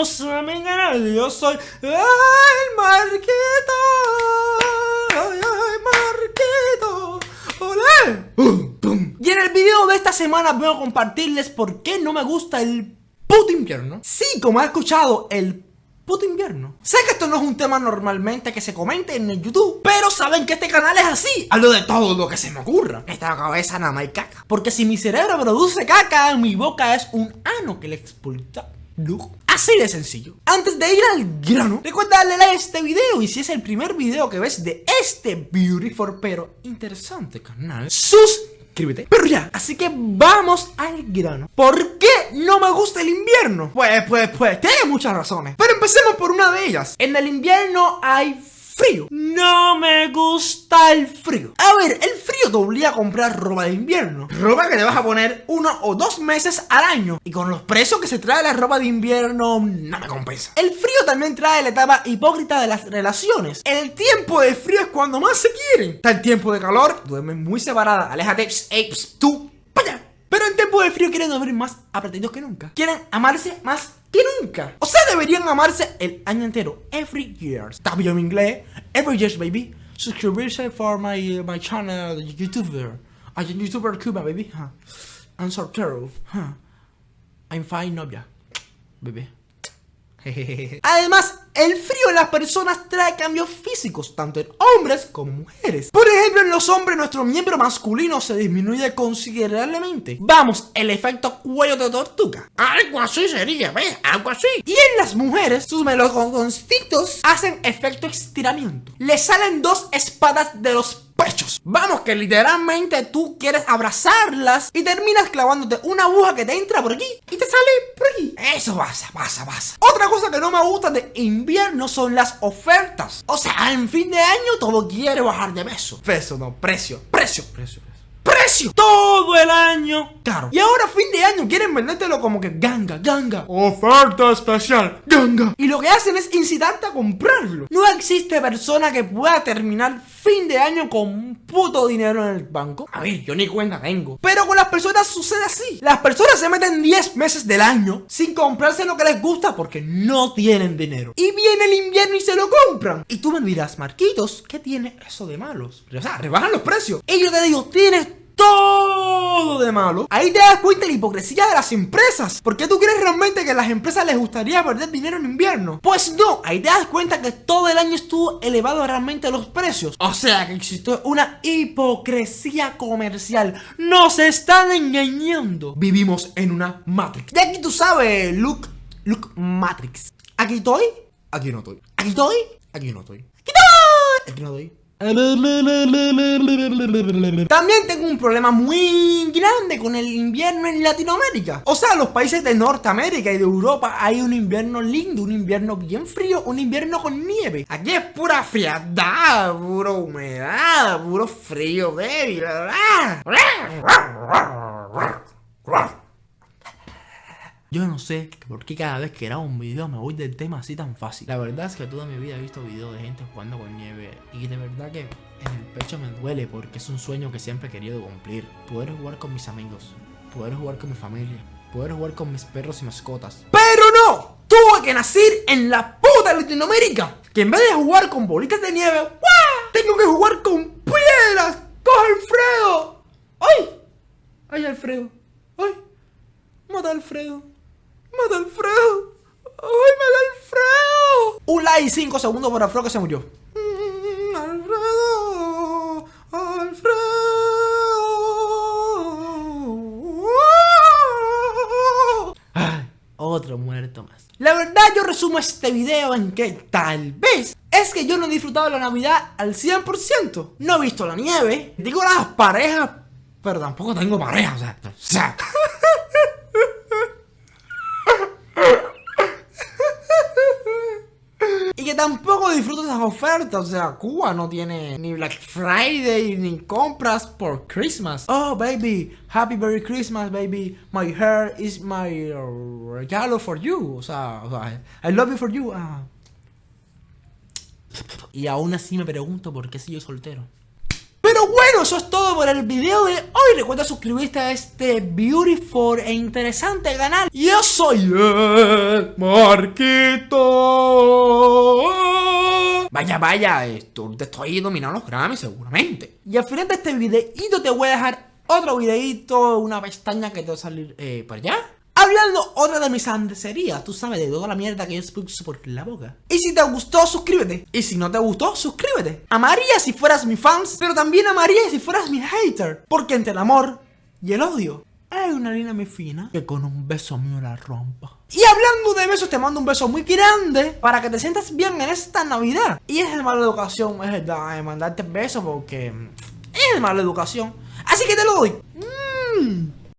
bienvenidos a mi canal, yo soy el Marquito, ay, Marquito, ¡Olé! Y en el video de esta semana voy a compartirles por qué no me gusta el puto invierno. Sí, como he escuchado, el puto invierno. Sé que esto no es un tema normalmente que se comente en el YouTube, pero saben que este canal es así. Hablo de todo lo que se me ocurra. Esta cabeza nada más hay caca. Porque si mi cerebro produce caca, mi boca es un ano que le expulsa. Así de sencillo. Antes de ir al grano, recuerda darle like a este video y si es el primer video que ves de este beautiful pero interesante canal, suscríbete. Pero ya, así que vamos al grano. ¿Por qué no me gusta el invierno? Pues, pues, pues, tiene muchas razones. Pero empecemos por una de ellas. En el invierno hay frío. No me gusta el frío. A ver, el frío te obliga a comprar ropa de invierno. Ropa que te vas a poner uno o dos meses al año. Y con los precios que se trae la ropa de invierno, no me compensa. El frío también trae la etapa hipócrita de las relaciones. El tiempo de frío es cuando más se quieren. Está el tiempo de calor, duermen muy separada. Aléjate, apes, tú, vaya. Pero en tiempo de frío quieren dormir más apretaditos que nunca. Quieren amarse más que nunca. O sea, deberían amarse el año entero. Every year. Bien en inglés. Every year, baby. Suscribirse for my, my channel, YouTuber. I'm YouTuber Cuba, baby. Huh. I'm soltero. Huh. I'm fine, novia. Baby. Además, el frío en las personas trae cambios físicos, tanto en hombres como mujeres. Por ejemplo, en los hombres nuestro miembro masculino se disminuye considerablemente. Vamos, el efecto cuello de tortuga. Algo así sería, ¿ves? Algo así. Y en las mujeres, sus meloconcitos hacen efecto estiramiento. Le salen dos espadas de los pechos. Vamos, que literalmente tú quieres abrazarlas y terminas clavándote una aguja que te entra por aquí y te sale Eso pasa, pasa, pasa. Otra cosa que no me gusta de invierno son las ofertas. O sea, en fin de año todo quiere bajar de peso. Peso, no, precio, precio, precio precio todo el año caro. Y ahora fin de año quieren vendértelo como que ganga, ganga, oferta especial, ganga. Y lo que hacen es incitarte a comprarlo. No existe persona que pueda terminar fin de año con un puto dinero en el banco. A ver, yo ni cuenta tengo. Pero con las personas sucede así. Las personas se meten 10 meses del año sin comprarse lo que les gusta porque no tienen dinero. Y viene el invierno y se lo compran. Y tú me dirás, Marquitos, ¿qué tiene eso de malos? O sea, rebajan los precios. Y yo te digo, tienes todo de malo. Ahí te das cuenta de la hipocresía de las empresas. ¿Por qué tú crees realmente que a las empresas les gustaría perder dinero en invierno? Pues no, ahí te das cuenta que todo el año estuvo elevado realmente los precios. O sea que existió una hipocresía comercial. Nos están engañando. Vivimos en una Matrix. De aquí tú sabes, Luke, Luke Matrix. Aquí estoy, aquí no estoy. Aquí estoy, aquí no estoy. Estoy, aquí no estoy. También tengo un problema muy grande con el invierno en Latinoamérica. O sea, los países de Norteamérica y de Europa hay un invierno lindo, un invierno bien frío, un invierno con nieve. Aquí es pura frialdad, pura humedad, puro frío débil. Yo no sé por qué cada vez que grabo un video me voy del tema así tan fácil. La verdad es que toda mi vida he visto videos de gente jugando con nieve y de verdad que en el pecho me duele porque es un sueño que siempre he querido cumplir. Poder jugar con mis amigos, poder jugar con mi familia, poder jugar con mis perros y mascotas. ¡Pero no! Tuve que nacer en la puta Latinoamérica. Que en vez de jugar con bolitas de nieve, ¡guau! tengo que jugar con piedras. ¡Coge Alfredo! ¡Ay! ¡Ay, Alfredo! ¡Ay! ¡Mata Alfredo! ¡Mata Alfredo! ¡Ay, mata Alfredo! Un like y 5 segundos por Alfredo que se murió. Mm, Alfredo, Alfredo. Ay, otro muerto más. La verdad yo resumo este video en que tal vez es que yo no he disfrutado la Navidad al 100%. No he visto la nieve. Digo las parejas, pero tampoco tengo pareja. O sea, o sea tampoco disfruto esas ofertas. O sea, Cuba no tiene ni Black Friday ni compras por Christmas. Oh, baby, happy Merry Christmas, baby. My hair is my regalo for you. O sea, I love you for you. Ah. Y aún así me pregunto por qué soy yo soltero. Pero bueno, eso es todo por el video de hoy. Recuerda suscribirte a este beautiful e interesante canal. Yo soy el Marquito. Vaya, vaya, esto, te estoy dominando los Grammy seguramente. Y al final de este videito te voy a dejar otro videito, una pestaña que te va a salir eh, por allá. Hablando otra de mis andecerías, tú sabes, de toda la mierda que yo expuso por la boca. Y si te gustó, suscríbete. Y si no te gustó, suscríbete. Amaría si fueras mi fans, pero también amaría si fueras mi hater. Porque entre el amor y el odio hay una línea muy fina que con un beso mío la rompa. Y hablando de besos, te mando un beso muy grande para que te sientas bien en esta Navidad. Y es de mala educación, es verdad, de mandarte besos porque es de mala educación. Así que te lo doy. Mmm.